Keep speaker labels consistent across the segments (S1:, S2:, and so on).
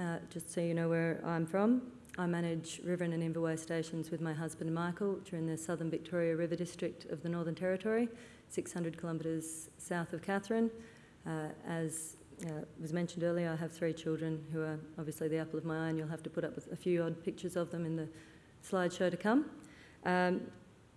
S1: uh, just so you know where I'm from. I manage Riveren and Inverway stations with my husband Michael during the Southern Victoria River District of the Northern Territory, 600 kilometres south of Katherine. Uh, as uh, was mentioned earlier, I have three children who are obviously the apple of my eye, and you'll have to put up with a few odd pictures of them in the slideshow to come. Um,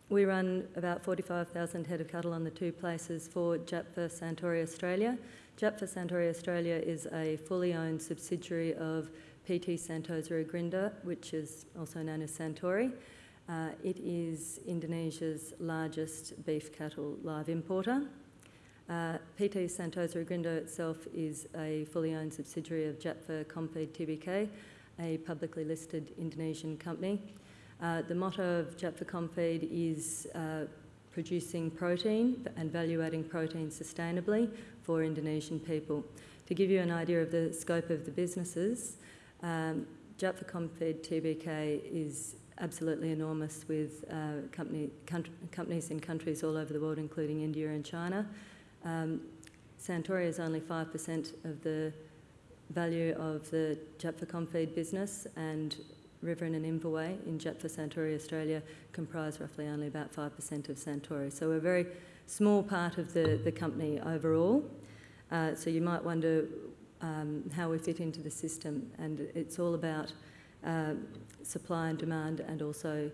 S1: we run about 45,000 head of cattle on the two places for JAPFA Santori Australia. JAPFA Santori Australia is a fully owned subsidiary of PT Santosa Agrindo, which is also known as Santori. Uh, it is Indonesia's largest beef cattle live importer. Uh, PT Santosa Agrindo itself is a fully owned subsidiary of JAPFA Comfeed Tbk, a publicly listed Indonesian company. Uh, the motto of JAPFA Comfeed is uh, producing protein and value-adding protein sustainably for Indonesian people. To give you an idea of the scope of the businesses, um, JAPFA Comfeed Tbk is absolutely enormous with uh, company, companies in countries all over the world, including India and China. Um, Santori is only 5% of the value of the JAPFA Comfeed business and Riveren and Inverway in JAPFA Santori Australia comprise roughly only about 5% of Santori. So we're a very small part of the, the company overall. Uh, so you might wonder um, how we fit into the system and it's all about uh, supply and demand and also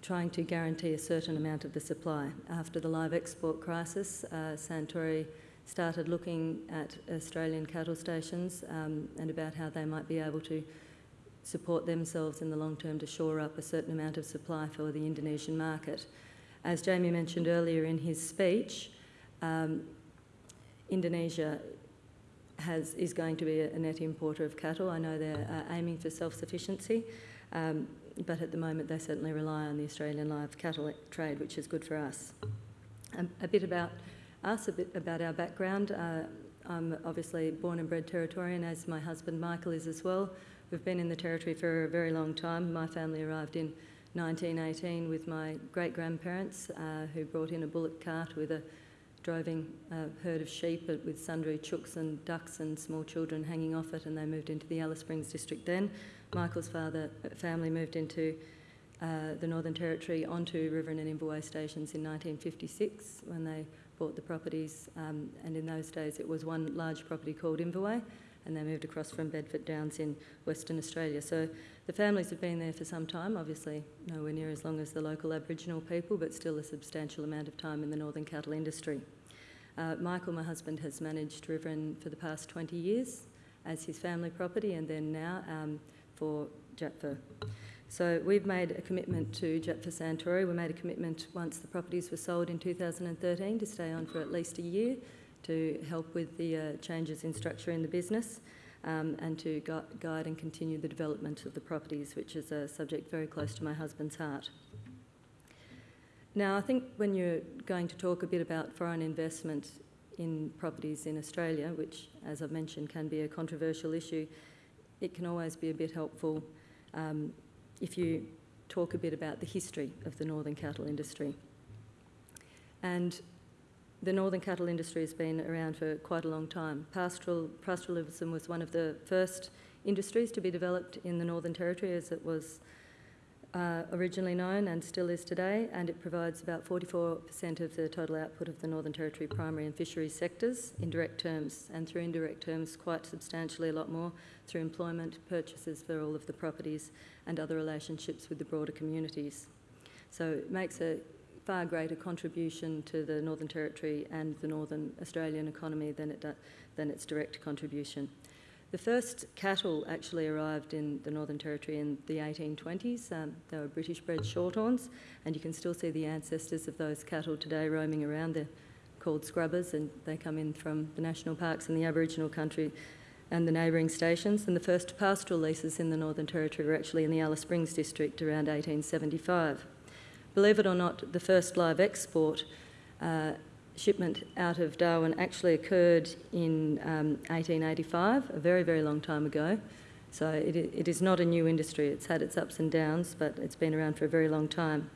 S1: trying to guarantee a certain amount of the supply. After the live export crisis, uh, Santori started looking at Australian cattle stations um, and about how they might be able to support themselves in the long term to shore up a certain amount of supply for the Indonesian market. As Jamie mentioned earlier in his speech, um, Indonesia has, is going to be a, net importer of cattle. I know they're uh, aiming for self-sufficiency, um, but at the moment they certainly rely on the Australian live cattle trade, which is good for us. Um, a bit about us, a bit about our background. Uh, I'm obviously born and bred Territorian, as my husband Michael is as well. We've been in the Territory for a very long time. My family arrived in 1918 with my great-grandparents uh, who brought in a bullock cart with a droving a herd of sheep with sundry chooks and ducks and small children hanging off it and they moved into the Alice Springs district then. Michael's father uh, family moved into uh, the Northern Territory onto Riveren Inverway stations in 1956 when they bought the properties um, and in those days it was one large property called Inverway and they moved across from Bedford Downs in Western Australia. So the families have been there for some time, obviously nowhere near as long as the local Aboriginal people, but still a substantial amount of time in the northern cattle industry. Uh, Michael, my husband, has managed Riveren for the past 20 years as his family property and then now um, for JAPFA. So we've made a commitment to JAPFA Santori. We made a commitment once the properties were sold in 2013 to stay on for at least a year to help with the uh, changes in structure in the business um, and to gu guide and continue the development of the properties, which is a subject very close to my husband's heart. Now, I think when you're going to talk a bit about foreign investment in properties in Australia, which, as I've mentioned, can be a controversial issue, it can always be a bit helpful um, if you talk a bit about the history of the northern cattle industry. And the northern cattle industry has been around for quite a long time. Pastoral, pastoralism was one of the first industries to be developed in the Northern Territory as it was uh, originally known and still is today, and it provides about 44% of the total output of the Northern Territory primary and fisheries sectors in direct terms, and through indirect terms quite substantially a lot more through employment, purchases for all of the properties and other relationships with the broader communities. So it makes a far greater contribution to the Northern Territory and the Northern Australian economy than, it than its direct contribution. The first cattle actually arrived in the Northern Territory in the 1820s. Um, they were British-bred shorthorns, and you can still see the ancestors of those cattle today roaming around. They're called scrubbers, and they come in from the national parks and the Aboriginal country and the neighbouring stations. And the first pastoral leases in the Northern Territory were actually in the Alice Springs district around 1875. Believe it or not, the first live export uh, shipment out of Darwin actually occurred in um, 1885, a very, very long time ago. So it, it is not a new industry. It's had its ups and downs, but it's been around for a very long time.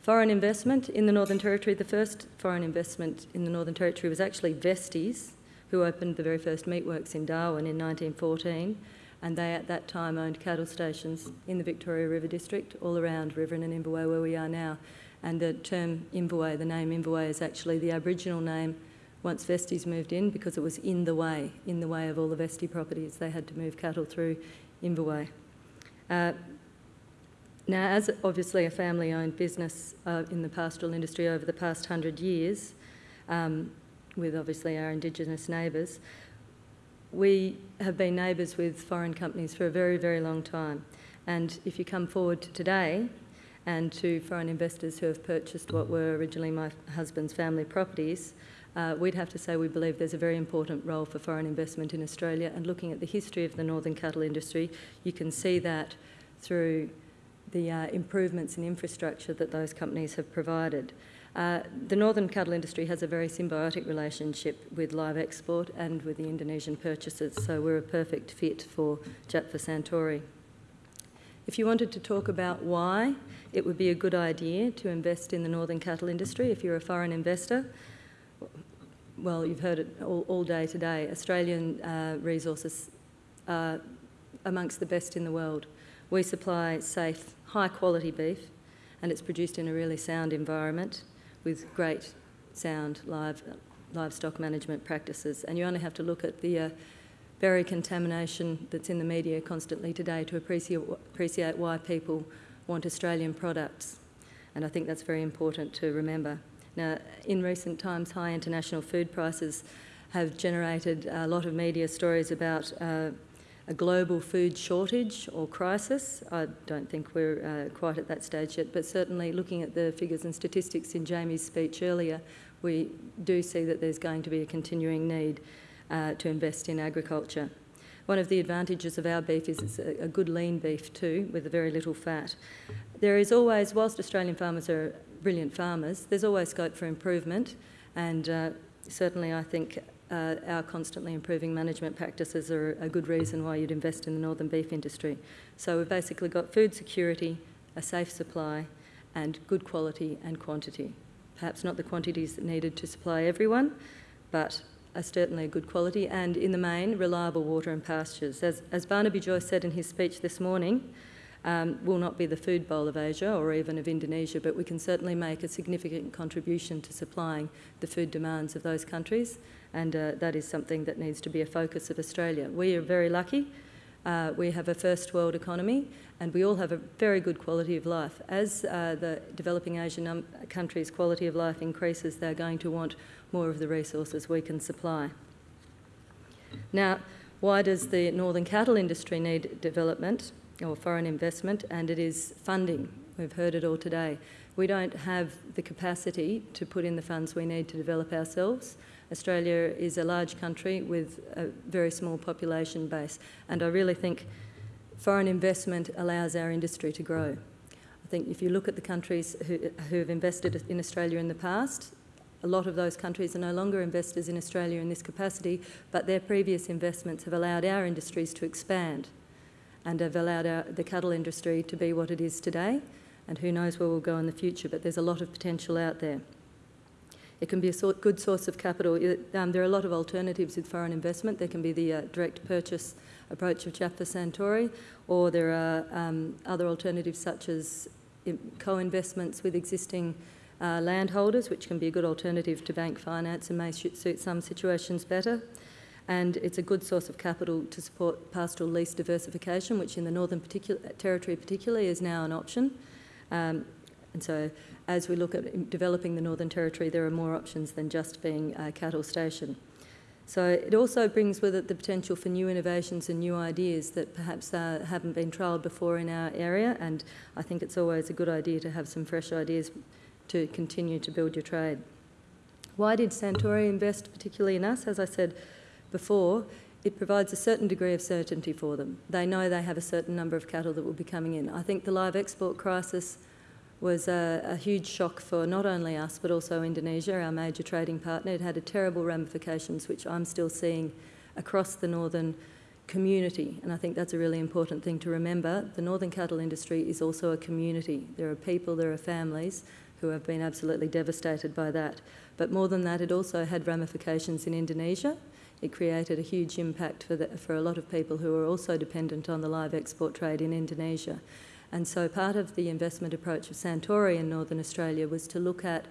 S1: Foreign investment in the Northern Territory, the first foreign investment in the Northern Territory was actually Vesteys, who opened the very first meatworks in Darwin in 1914. And they at that time owned cattle stations in the Victoria River District, all around Riveren and Inverway where we are now. And the term Inverway, the name Inverway is actually the Aboriginal name once Vesteys moved in because it was in the way, in the way of all the Vestey properties. They had to move cattle through Inverway. Uh, now, as obviously a family-owned business uh, in the pastoral industry over the past hundred years, um, with obviously our Indigenous neighbours, we have been neighbours with foreign companies for a very, very long time. And if you come forward to today and to foreign investors who have purchased what were originally my husband's family properties, uh, we'd have to say we believe there's a very important role for foreign investment in Australia. And looking at the history of the northern cattle industry, you can see that through the uh, improvements in infrastructure that those companies have provided. Uh, the northern cattle industry has a very symbiotic relationship with live export and with the Indonesian purchasers, so we're a perfect fit for Japfa Santori. If you wanted to talk about why it would be a good idea to invest in the northern cattle industry if you're a foreign investor, well, you've heard it all, all day today. Australian uh, resources are amongst the best in the world. We supply safe, high quality beef and it's produced in a really sound environment with great sound live, livestock management practices. And you only have to look at the uh, berry contamination that's in the media constantly today to appreciate, appreciate why people want Australian products. And I think that's very important to remember. Now, in recent times, high international food prices have generated a lot of media stories about uh, a global food shortage or crisis. I don't think we're uh, quite at that stage yet, but certainly looking at the figures and statistics in Jamie's speech earlier, we do see that there's going to be a continuing need uh, to invest in agriculture. One of the advantages of our beef is it's a, good lean beef too, with very little fat. There is always, whilst Australian farmers are brilliant farmers, there's always scope for improvement, and uh, certainly I think uh, our constantly improving management practices are a good reason why you'd invest in the northern beef industry. So we've basically got food security, a safe supply, and good quality and quantity. Perhaps not the quantities needed to supply everyone, but are certainly a good quality, and in the main, reliable water and pastures. As, as Barnaby Joyce said in his speech this morning, um, will not be the food bowl of Asia or even of Indonesia, but we can certainly make a significant contribution to supplying the food demands of those countries, and uh, that is something that needs to be a focus of Australia. We are very lucky. Uh, we have a first world economy and we all have a very good quality of life. As uh, the developing Asian countries' quality of life increases, they're going to want more of the resources we can supply. Now, why does the northern cattle industry need development? Or foreign investment, and it is funding. We've heard it all today. We don't have the capacity to put in the funds we need to develop ourselves. Australia is a large country with a very small population base, and I really think foreign investment allows our industry to grow. I think if you look at the countries who, who have invested in Australia in the past, a lot of those countries are no longer investors in Australia in this capacity, but their previous investments have allowed our industries to expand and have allowed our, the cattle industry to be what it is today. And who knows where we'll go in the future, but there's a lot of potential out there. It can be a sort, good source of capital. Um, there are a lot of alternatives with foreign investment. There can be the uh, direct purchase approach of Japfa Santori, or there are um, other alternatives such as co-investments with existing uh, landholders, which can be a good alternative to bank finance and may suit some situations better and it's a good source of capital to support pastoral lease diversification, which in the Northern particular, Territory particularly is now an option. Um, and so as we look at developing the Northern Territory, there are more options than just being a cattle station. So it also brings with it the potential for new innovations and new ideas that perhaps uh, haven't been trialled before in our area, and I think it's always a good idea to have some fresh ideas to continue to build your trade. Why did Santori invest particularly in us? As I said, before, it provides a certain degree of certainty for them. They know they have a certain number of cattle that will be coming in. I think the live export crisis was a, a, huge shock for not only us but also Indonesia, our major trading partner. It had a terrible ramifications which I'm still seeing across the northern community and I think that's a really important thing to remember. The northern cattle industry is also a community. There are people, there are families who have been absolutely devastated by that. But more than that, it also had ramifications in Indonesia. It created a huge impact for, the, for a lot of people who are also dependent on the live export trade in Indonesia. And so part of the investment approach of Santori in Northern Australia was to look at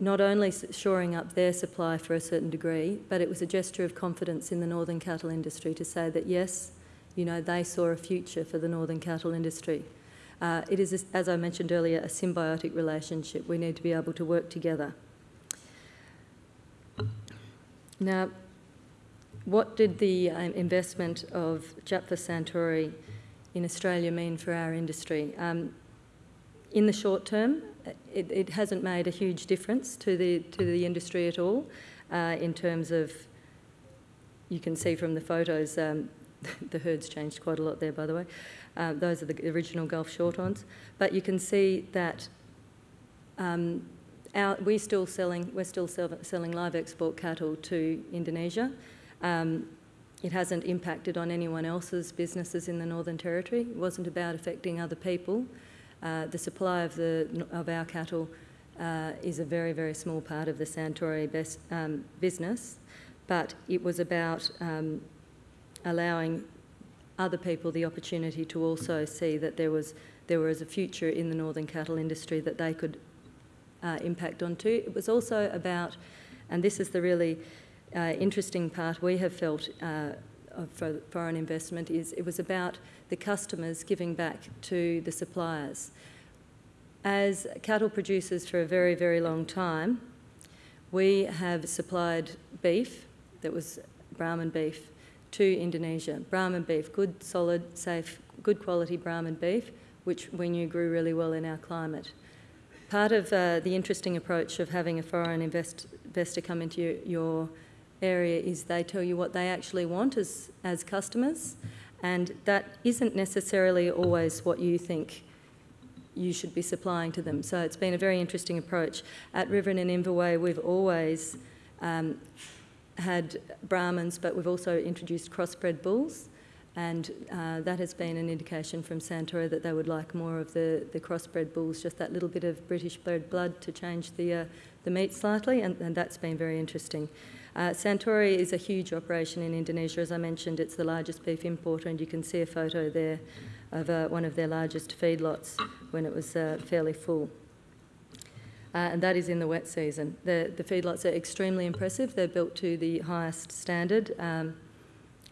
S1: not only shoring up their supply for a certain degree, but it was a gesture of confidence in the northern cattle industry to say that yes, you know, they saw a future for the northern cattle industry. Uh, it is, as I mentioned earlier, a symbiotic relationship. We need to be able to work together. Now, what did the um, investment of Japfa Santori in Australia mean for our industry? Um, in the short term, it, it, hasn't made a huge difference to the, to the industry at all uh, in terms of, you can see from the photos, um, the herd's changed quite a lot there, by the way. Uh, those are the original Gulf Shorthorns. But you can see that um, our, we're still selling we're still sell, selling live export cattle to Indonesia. Um, it hasn't impacted on anyone else's businesses in the Northern Territory. It wasn't about affecting other people. Uh, the supply of, the, of our cattle uh, is a very, very small part of the Santori best, um, business, but it was about um, allowing other people the opportunity to also see that there was there was a future in the northern cattle industry that they could uh, impact onto. It was also about, and this is the really uh, interesting part we have felt uh, for foreign investment, is it was about the customers giving back to the suppliers. As cattle producers for a very, very long time, we have supplied beef that was Brahman beef to Indonesia. Brahman beef, good, solid, safe, good quality Brahman beef, which we knew grew really well in our climate. Part of uh, the interesting approach of having a foreign invest, investor come into your, your, area is they tell you what they actually want as, as customers, and that isn't necessarily always what you think you should be supplying to them. So it's been a very interesting approach. At Riveren and Inverway, we've always um, had Brahmans, but we've also introduced crossbred bulls, and uh, that has been an indication from Santori that they would like more of the, the crossbred bulls, just that little bit of British bred blood to change the, uh, the meat slightly, and, and, that's been very interesting. Uh, Santori is a huge operation in Indonesia. As I mentioned, it's the largest beef importer, and you can see a photo there of uh, one of their largest feedlots when it was uh, fairly full uh, and that is in the wet season. The, the feedlots are extremely impressive. They're built to the highest standard, um,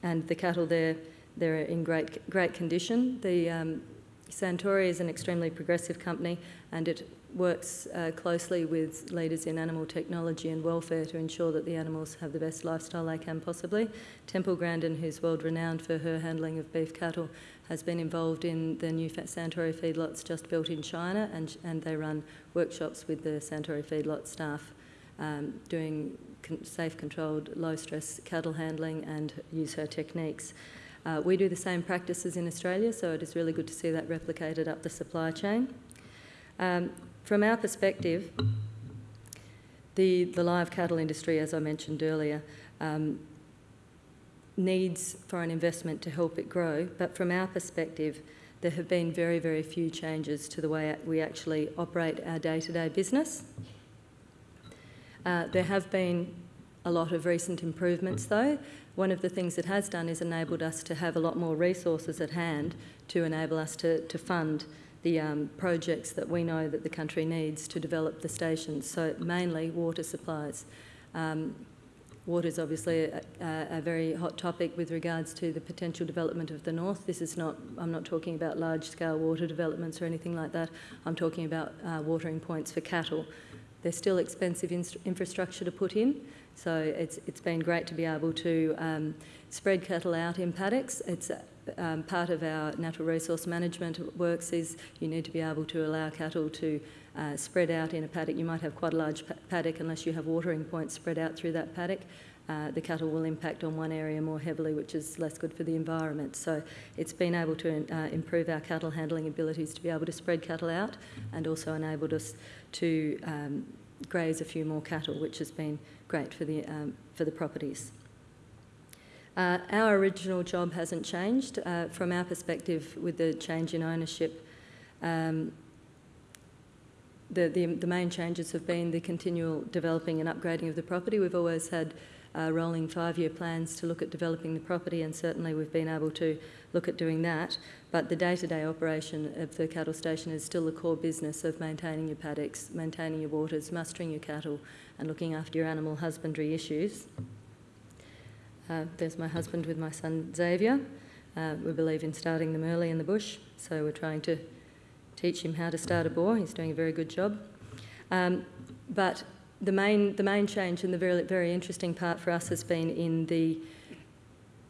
S1: and the cattle there they're in great great condition. The um, Santori is an extremely progressive company, and it works uh, closely with leaders in animal technology and welfare to ensure that the animals have the best lifestyle they can possibly. Temple Grandin, who's world renowned for her handling of beef cattle, has been involved in the new Santori feedlots just built in China, and, and they run workshops with the Santori feedlot staff um, doing con safe, controlled, low stress cattle handling and use her techniques. Uh, we do the same practices in Australia, so it is really good to see that replicated up the supply chain. Um, from our perspective, the, the live cattle industry, as I mentioned earlier, um, needs foreign investment to help it grow, but from our perspective, there have been very, very few changes to the way we actually operate our day-to-day business. Uh, there have been a lot of recent improvements though. One of the things it has done is enabled us to have a lot more resources at hand to enable us to, to fund the um, projects that we know that the country needs to develop the stations, so mainly water supplies. Um, Water is obviously a, a, very hot topic with regards to the potential development of the north. This is not, I'm not talking about large scale water developments or anything like that. I'm talking about uh, watering points for cattle. They're still expensive infrastructure to put in, so it's, it's been great to be able to um, spread cattle out in paddocks. It's um, part of our natural resource management works is you need to be able to allow cattle to uh, spread out in a paddock. You might have quite a large paddock unless you have watering points spread out through that paddock. Uh, the cattle will impact on one area more heavily, which is less good for the environment. So it's been able to uh, improve our cattle handling abilities to be able to spread cattle out and also enabled us to um, graze a few more cattle, which has been great for the, um, for the properties. Uh, our original job hasn't changed. Uh, from our perspective, with the change in ownership, um, the, the, the main changes have been the continual developing and upgrading of the property. We've always had uh, rolling five-year plans to look at developing the property and certainly we've been able to look at doing that. But the day-to-day operation of the cattle station is still the core business of maintaining your paddocks, maintaining your waters, mustering your cattle and looking after your animal husbandry issues. Uh, there's my husband with my son Xavier. Uh, we believe in starting them early in the bush, so we're trying to teach him how to start a boar. He's doing a very good job. Um, but the main, the main change and the very, very interesting part for us has been in the,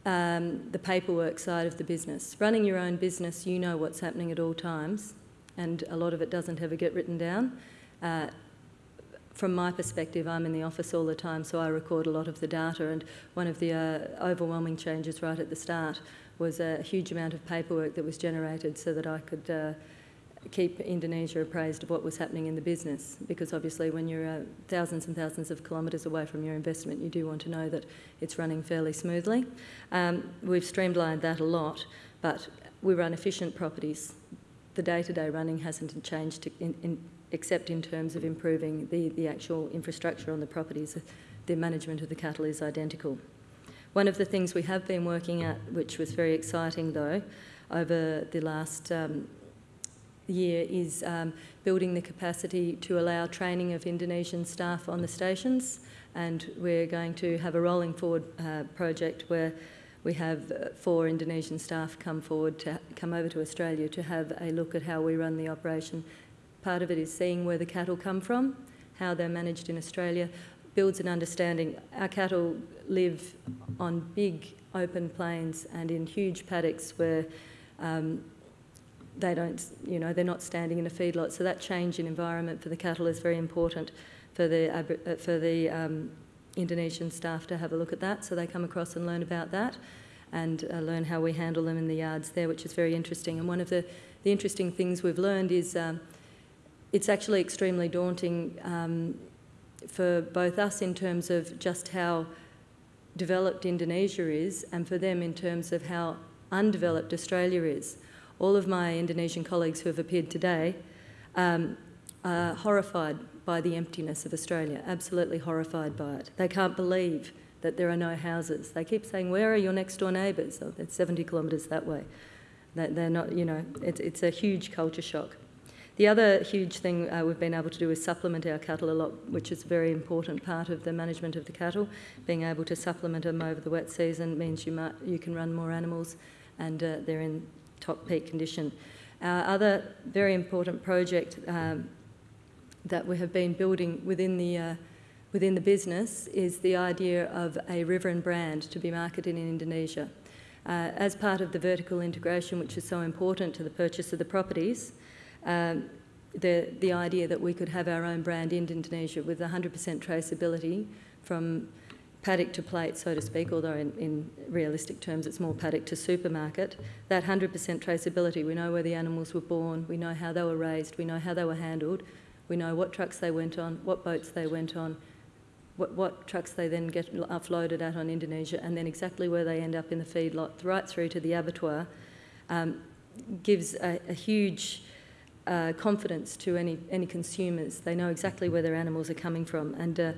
S1: um, the paperwork side of the business. Running your own business, you know what's happening at all times, and a lot of it doesn't ever get written down. Uh, from my perspective, I'm in the office all the time, so I record a lot of the data. And one of the uh, overwhelming changes right at the start was a huge amount of paperwork that was generated so that I could uh, keep Indonesia appraised of what was happening in the business because obviously when you're uh, thousands and thousands of kilometres away from your investment you do want to know that it's running fairly smoothly. Um, we've streamlined that a lot but we run efficient properties. The day-to-day -day running hasn't changed in, in, except in terms of improving the, the actual infrastructure on the properties. The management of the cattle is identical. One of the things we have been working at, which was very exciting though, over the last um, year is um, building the capacity to allow training of Indonesian staff on the stations and we're going to have a rolling forward uh, project where we have uh, four Indonesian staff come forward to come over to Australia to have a look at how we run the operation. Part of it is seeing where the cattle come from, how they're managed in Australia, builds an understanding. Our cattle live on big open plains and in huge paddocks where um, they don't, you know, they're not standing in a feedlot. So that change in environment for the cattle is very important for the, uh, for the um, Indonesian staff to have a look at that. So they come across and learn about that and uh, learn how we handle them in the yards there, which is very interesting. And one of the, the interesting things we've learned is um, it's actually extremely daunting um, for both us in terms of just how developed Indonesia is and for them in terms of how undeveloped Australia is all of my Indonesian colleagues who have appeared today um, are horrified by the emptiness of Australia, absolutely horrified by it. They can't believe that there are no houses. They keep saying, where are your next door neighbours? Oh, it's 70 kilometres that way. They're not, you know, it's, it's a huge culture shock. The other huge thing uh, we've been able to do is supplement our cattle a lot, which is a very important part of the management of the cattle. Being able to supplement them over the wet season means you, might, you can run more animals and uh, they're in top peak condition. Our other very important project um, that we have been building within the, uh, within the business is the idea of a Riveren brand to be marketed in Indonesia. Uh, as part of the vertical integration, which is so important to the purchase of the properties, um, the, the idea that we could have our own brand in Indonesia with 100% traceability from paddock to plate, so to speak, although in, in, realistic terms it's more paddock to supermarket, that 100% traceability, we know where the animals were born, we know how they were raised, we know how they were handled, we know what trucks they went on, what boats they went on, what, what trucks they then get offloaded at on Indonesia, and then exactly where they end up in the feedlot, right through to the abattoir, um, gives a, a huge uh, confidence to any, any consumers. They know exactly where their animals are coming from. and. Uh,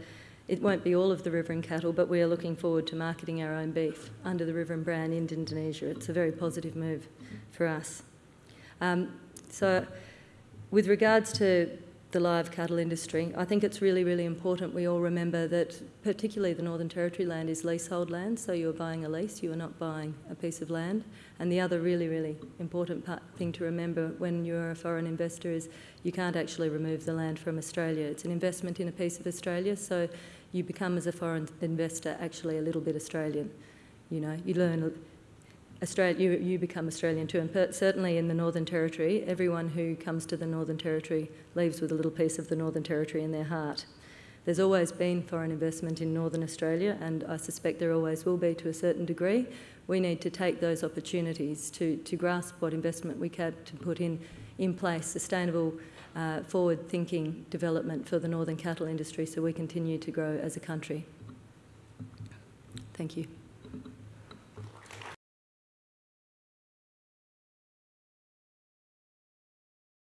S1: it won't be all of the Riveren cattle, but we are looking forward to marketing our own beef under the Riveren brand in Indonesia. It's a very positive move for us. Um, so with regards to the live cattle industry, I think it's really, really important we all remember that particularly the Northern Territory land is leasehold land, so you're buying a lease, you are not buying a piece of land. And the other really, really important part, thing to remember when you're a foreign investor is you can't actually remove the land from Australia. It's an investment in a piece of Australia, so you become, as a foreign investor, actually a little bit Australian. You know, you learn Australia, you, you become Australian too. And certainly in the Northern Territory, everyone who comes to the Northern Territory leaves with a little piece of the Northern Territory in their heart. There's always been foreign investment in Northern Australia, and I suspect there always will be to a certain degree. We need to take those opportunities to, to grasp what investment we can to put in, in place sustainable uh, forward-thinking development for the northern cattle industry so we continue to grow as a country. Thank you.